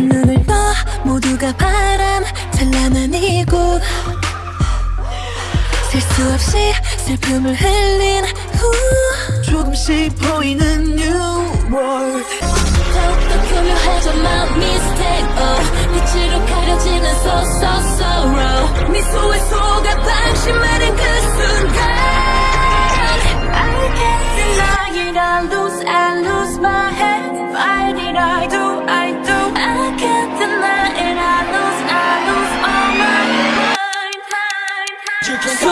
눈을 떠 모두가 바람 찬란한 이곳. 셀 수 없이 슬픔을 흘린 후. 조금씩 보이는 new world. 더욱더 교묘해져 마음 미스테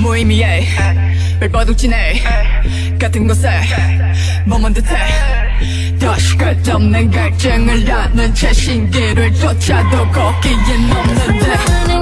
무의미해. 발버둥치네 같은 곳에 머문 듯해. 다시 끝없는 갈증을 낳는 채 신기를 쫓아도 걷기엔 없는데.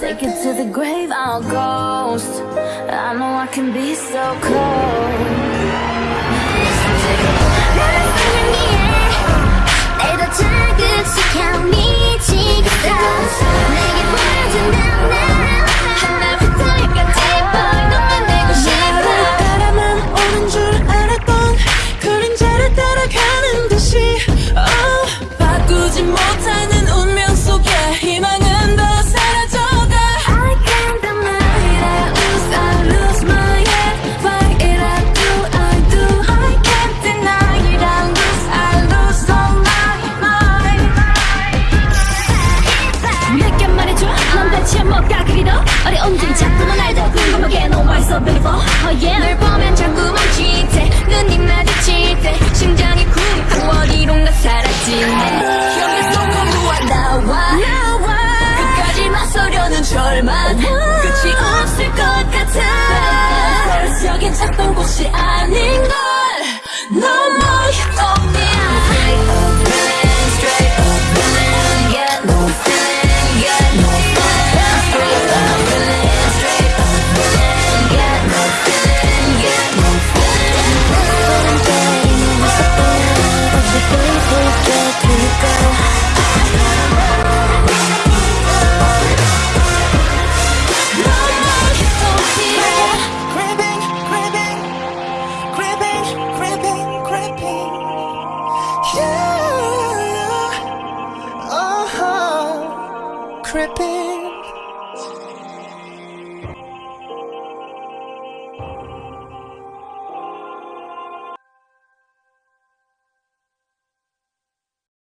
Take it to the grave, I'll ghost. I know I can be so cold shit. I therapy